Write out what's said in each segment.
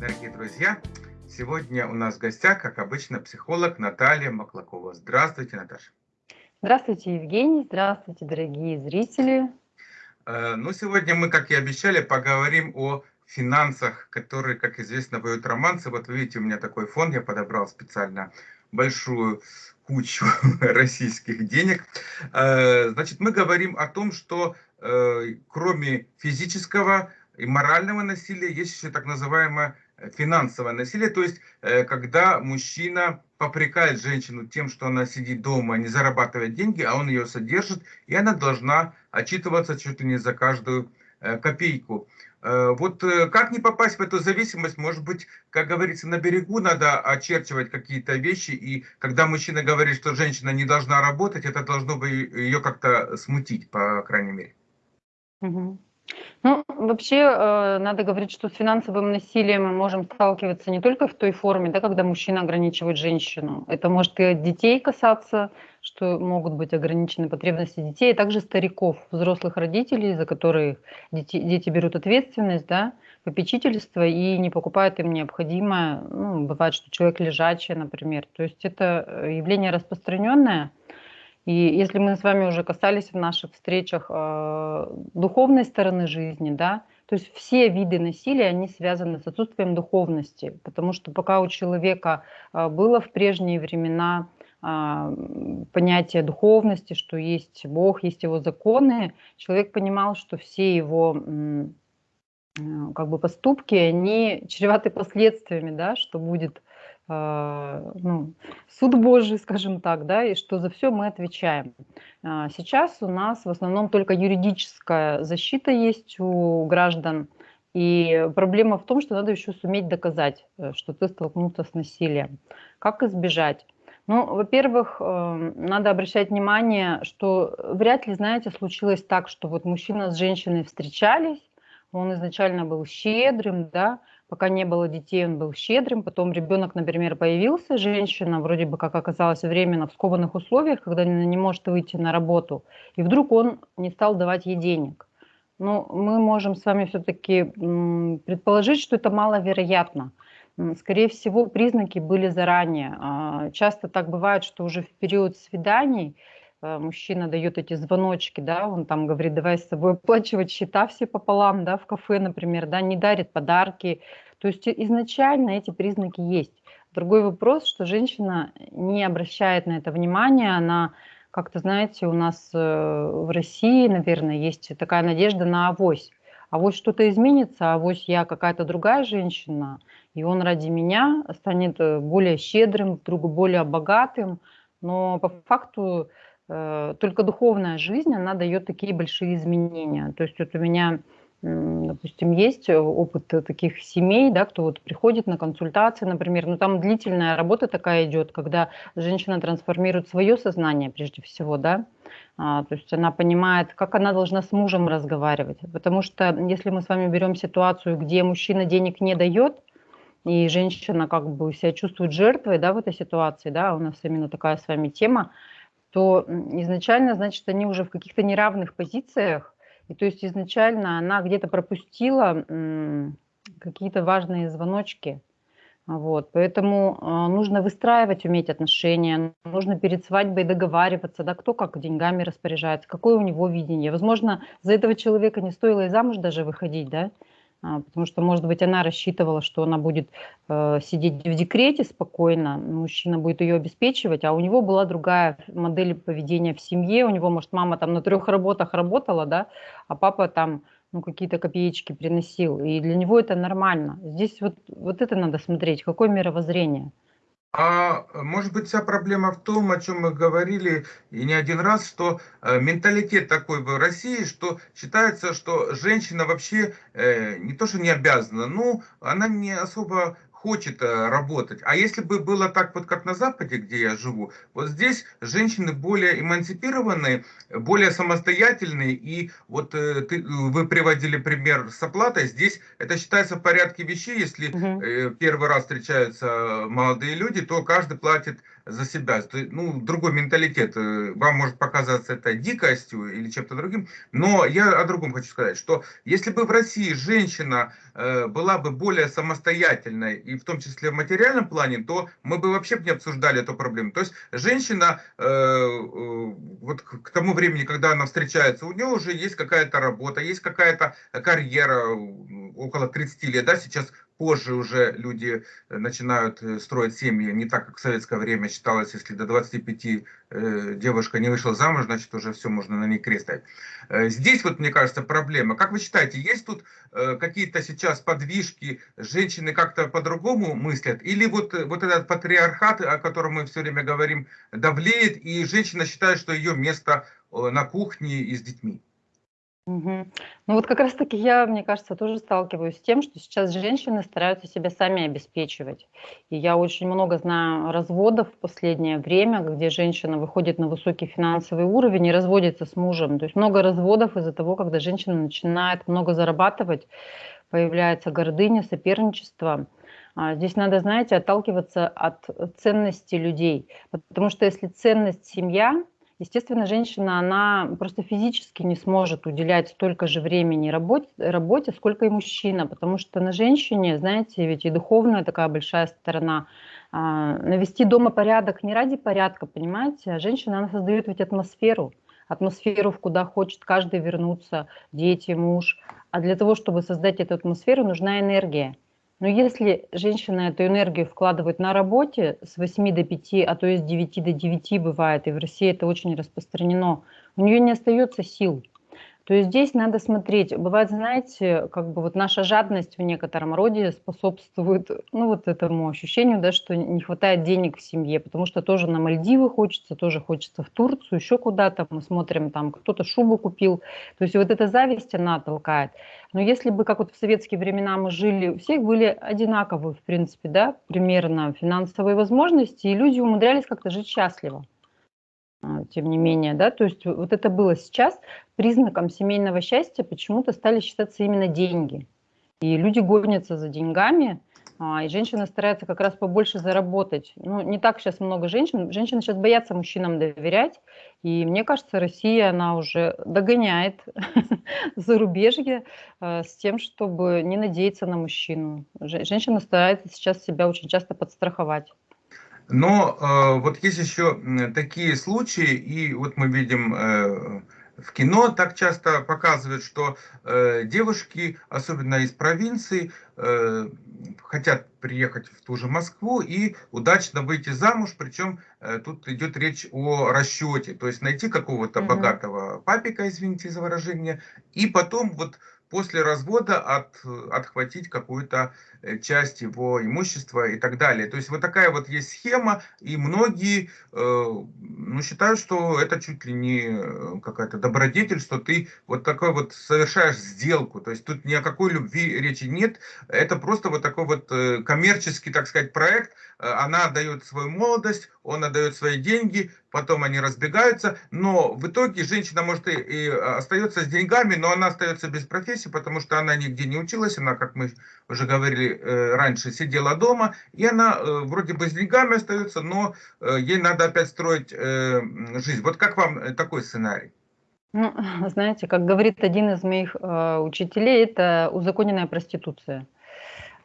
дорогие друзья! Сегодня у нас в гостях, как обычно, психолог Наталья Маклакова. Здравствуйте, Наташа. Здравствуйте, Евгений. Здравствуйте, дорогие зрители. Э, ну, сегодня мы, как и обещали, поговорим о финансах, которые, как известно, поют романсы. Вот вы видите, у меня такой фон, я подобрал специально большую кучу российских денег. Э, значит, мы говорим о том, что э, кроме физического и морального насилия есть еще так называемое финансовое насилие, то есть э, когда мужчина попрекает женщину тем, что она сидит дома, не зарабатывает деньги, а он ее содержит, и она должна отчитываться чуть ли не за каждую э, копейку. Э, вот как не попасть в эту зависимость, может быть, как говорится, на берегу надо очерчивать какие-то вещи, и когда мужчина говорит, что женщина не должна работать, это должно бы ее как-то смутить, по крайней мере. Угу. Ну, вообще, э, надо говорить, что с финансовым насилием мы можем сталкиваться не только в той форме, да, когда мужчина ограничивает женщину. Это может и от детей касаться, что могут быть ограничены потребности детей, а также стариков, взрослых родителей, за которые дети, дети берут ответственность, да, попечительство и не покупают им необходимое. Ну, бывает, что человек лежачий, например. То есть это э, явление распространенное, и если мы с вами уже касались в наших встречах э, духовной стороны жизни, да, то есть все виды насилия, они связаны с отсутствием духовности, потому что пока у человека э, было в прежние времена э, понятие духовности, что есть Бог, есть его законы, человек понимал, что все его э, как бы поступки, они чреваты последствиями, да, что будет ну, суд Божий, скажем так, да, и что за все мы отвечаем. А, сейчас у нас в основном только юридическая защита есть у граждан, и проблема в том, что надо еще суметь доказать, э, что ты столкнулся с насилием. Как избежать? Ну, во-первых, э, надо обращать внимание, что вряд ли, знаете, случилось так, что вот мужчина с женщиной встречались, он изначально был щедрым, да, пока не было детей, он был щедрым, потом ребенок, например, появился, женщина вроде бы, как оказалось, временно в скованных условиях, когда она не может выйти на работу, и вдруг он не стал давать ей денег. Но ну, мы можем с вами все-таки предположить, что это маловероятно. Скорее всего, признаки были заранее. А, часто так бывает, что уже в период свиданий мужчина дает эти звоночки, да, он там говорит, давай с собой оплачивать счета все пополам, да, в кафе, например, да, не дарит подарки. То есть изначально эти признаки есть. Другой вопрос, что женщина не обращает на это внимания, она как-то, знаете, у нас э, в России, наверное, есть такая надежда на авось. Авось что-то изменится, авось я какая-то другая женщина, и он ради меня станет э, более щедрым, вдруг более богатым. Но по факту Э, только духовная жизнь, она дает такие большие изменения. То есть вот у меня, допустим, есть опыт таких семей, да, кто вот приходит на консультации, например, ну там длительная работа такая идет, когда женщина трансформирует свое сознание прежде всего, да, а, то есть она понимает, как она должна с мужем разговаривать. Потому что если мы с вами берем ситуацию, где мужчина денег не дает, и женщина как бы себя чувствует жертвой да, в этой ситуации, да, у нас именно такая с вами тема, то изначально, значит, они уже в каких-то неравных позициях, и то есть изначально она где-то пропустила какие-то важные звоночки. Вот, поэтому э, нужно выстраивать, уметь отношения, нужно перед свадьбой договариваться, да, кто как деньгами распоряжается, какое у него видение. Возможно, за этого человека не стоило и замуж даже выходить, да, а, потому что, может быть, она рассчитывала, что она будет э, сидеть в декрете спокойно, мужчина будет ее обеспечивать, а у него была другая модель поведения в семье, у него, может, мама там на трех работах работала, да, а папа там ну, какие-то копеечки приносил, и для него это нормально. Здесь вот, вот это надо смотреть, какое мировоззрение. А может быть вся проблема в том, о чем мы говорили и не один раз, что э, менталитет такой в России, что считается, что женщина вообще э, не то, что не обязана, ну, она не особо хочет э, работать. А если бы было так вот, как на Западе, где я живу, вот здесь женщины более эмансипированные, более самостоятельные, и вот э, ты, вы приводили пример с оплатой, здесь это считается в порядке вещей, если угу. первый раз встречаются молодые люди, то каждый платит за себя. Ну, другой менталитет. Э, вам может показаться это дикостью или чем-то другим. Но я о другом хочу сказать, что если бы в России женщина э, была бы более самостоятельной, и в том числе в материальном плане, то мы бы вообще не обсуждали эту проблему. То есть женщина вот к тому времени, когда она встречается, у нее уже есть какая-то работа, есть какая-то карьера около 30 лет, да, сейчас позже уже люди э, начинают э, строить семьи, не так, как в советское время считалось, если до 25 э, девушка не вышла замуж, значит уже все, можно на ней крест ставить. Здесь вот, мне кажется, проблема. Как вы считаете, есть тут какие-то сейчас подвижки, женщины как-то по-другому мыслят? Или вот, вот этот патриархат, о котором мы все время говорим, давлеет, и женщина считает, что ее место на кухне и с детьми? Мгм. Ну вот как раз таки я, мне кажется, тоже сталкиваюсь с тем, что сейчас женщины стараются себя сами обеспечивать. И я очень много знаю разводов в последнее время, где женщина выходит на высокий финансовый уровень и разводится с мужем. То есть много разводов из-за того, когда женщина начинает много зарабатывать, появляется гордыня, соперничество. А, Здесь надо, знаете, отталкиваться от ценности людей. Потому что если ценность семья, Естественно, женщина, она просто физически не сможет уделять столько же времени работе, работе, сколько и мужчина, потому что на женщине, знаете, ведь и духовная такая большая сторона, а, навести дома порядок не ради порядка, понимаете, а женщина, она создает ведь атмосферу, атмосферу, в куда хочет каждый вернуться, дети, муж. А для того, чтобы создать эту атмосферу, нужна энергия. Но если женщина эту энергию вкладывает на работе с 8 до 5, а то и с 9 до 9 бывает, и в России это очень распространено, у нее не остается сил. То есть здесь надо смотреть. Бывает, знаете, как бы вот наша жадность в некотором роде способствует, ну, вот этому ощущению, да, что не хватает денег в семье, потому что тоже на Мальдивы хочется, тоже хочется в Турцию, еще куда-то. Мы смотрим, там кто-то шубу купил. То есть вот эта зависть, она толкает. Но если бы, как вот в советские времена мы жили, у всех были одинаковые, в принципе, да, примерно финансовые возможности, и люди умудрялись как-то жить счастливо. А, тем не менее, да, то есть вот это было сейчас признаком семейного счастья почему-то стали считаться именно деньги. И люди гонятся за деньгами, а, и женщины стараются как раз побольше заработать. Ну, не так сейчас много женщин. Женщины сейчас боятся мужчинам доверять. И мне кажется, Россия, она уже догоняет зарубежье э, с тем, чтобы не надеяться на мужчину. Женщина старается сейчас себя очень часто подстраховать. Но э, вот есть еще такие случаи, и вот мы видим э, в кино так часто показывают, что э, девушки, особенно из провинции, э, хотят приехать в ту же Москву и удачно выйти замуж, причем э, тут идет речь о расчете, то есть найти какого-то угу. богатого папика, извините за выражение, и потом вот после развода от, отхватить какую-то э, часть его имущества и так далее. То есть вот такая вот есть схема, и многие э, ну, считают, что это чуть ли не э, какая-то добродетель, что ты вот такой вот совершаешь сделку. То есть тут ни о какой любви речи нет, это просто вот такой вот э, коммерческий, так сказать, проект. Она отдает свою молодость, он отдает свои деньги, потом они разбегаются, но в итоге женщина может и, и остается с деньгами, но она остается без профессии, потому что она нигде не училась, она, как мы уже говорили э, раньше, сидела дома, и она э, вроде бы с деньгами остается, но э, ей надо опять строить жизнь. Вот как вам такой сценарий? Ну, знаете, как говорит один из моих э, учителей, это узаконенная проституция.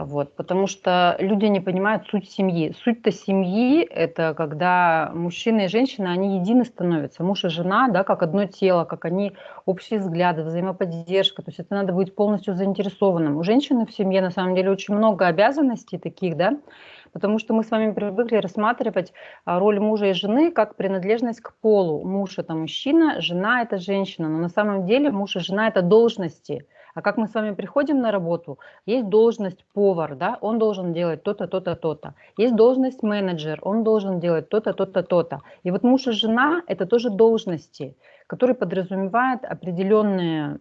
Вот, потому что люди не понимают суть семьи. Суть-то семьи – это когда мужчина и женщина, они едины становятся. Муж и жена, да, как одно тело, как они общие взгляды, взаимоподдержка. То есть это надо быть полностью заинтересованным. У женщины в семье на самом деле очень много обязанностей таких, да, потому что мы с вами привыкли рассматривать а, роль мужа и жены как принадлежность к полу. Муж – это мужчина, жена – это женщина. Но на самом деле муж и жена – это должности – а как мы с вами приходим на работу, есть должность повар, да, он должен делать то-то, то-то, то-то. Есть должность менеджер, он должен делать то-то, то-то, то-то. И вот муж и жена – это тоже должности. Который подразумевает определенный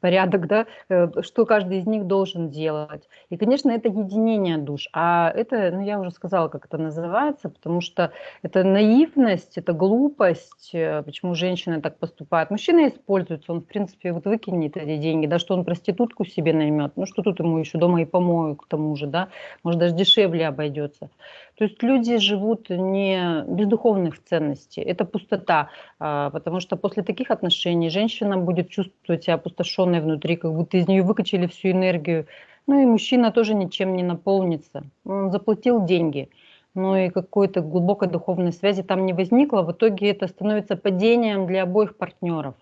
порядок, да, э, что каждый из них должен делать. И, конечно, это единение душ. А это, ну, я уже сказала, как это называется, потому что это наивность, это глупость, э, почему женщины так поступают. Мужчина используется, он, в принципе, вот выкинет эти деньги, да, что он проститутку себе наймет, ну, что тут ему еще дома и помоют к тому же, да, может, даже дешевле обойдется. То есть люди живут не без духовных ценностей, это пустота, а, потому что после таких отношений женщина будет чувствовать себя опустошенной внутри, как будто из нее выкачали всю энергию. Ну и мужчина тоже ничем не наполнится. Он заплатил деньги, но и какой-то глубокой духовной связи там не возникло. В итоге это становится падением для обоих партнеров.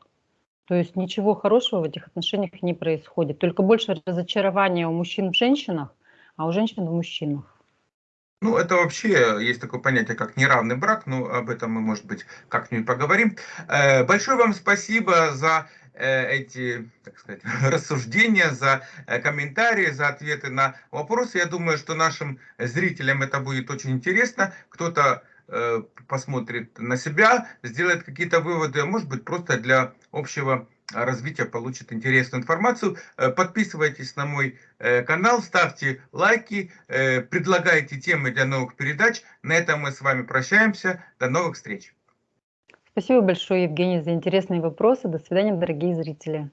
То есть ничего хорошего в этих отношениях не происходит. Только больше разочарования у мужчин в женщинах, а у женщин в мужчинах. Ну, это вообще есть такое понятие, как неравный брак, но об этом мы, может быть, как-нибудь поговорим. Э, большое вам спасибо за э, эти, так сказать, рассуждения, за э, комментарии, за ответы на вопросы. Я думаю, что нашим зрителям это будет очень интересно. Кто-то посмотрит на себя, сделает какие-то выводы, а может быть, просто для общего развития получит интересную информацию. Э, подписывайтесь на мой э, канал, ставьте лайки, э, предлагайте темы для новых передач. На этом мы с вами прощаемся. До новых встреч. Спасибо большое, Евгений, за интересные вопросы. До свидания, дорогие зрители.